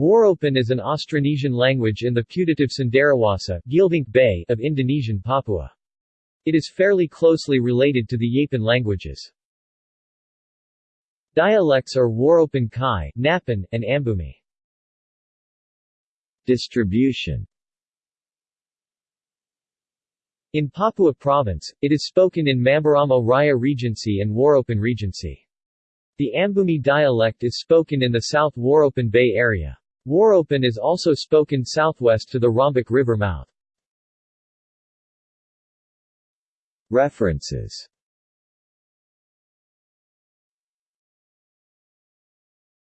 Waropen is an Austronesian language in the putative Cenderawasih Bay of Indonesian Papua. It is fairly closely related to the Yapen languages. Dialects are Waropen Kai, Napan, and Ambumi. Distribution In Papua Province, it is spoken in Mamberamo Raya Regency and Waropen Regency. The Ambumi dialect is spoken in the South Waropen Bay area. Waropen is also spoken southwest to the Rombak River mouth. References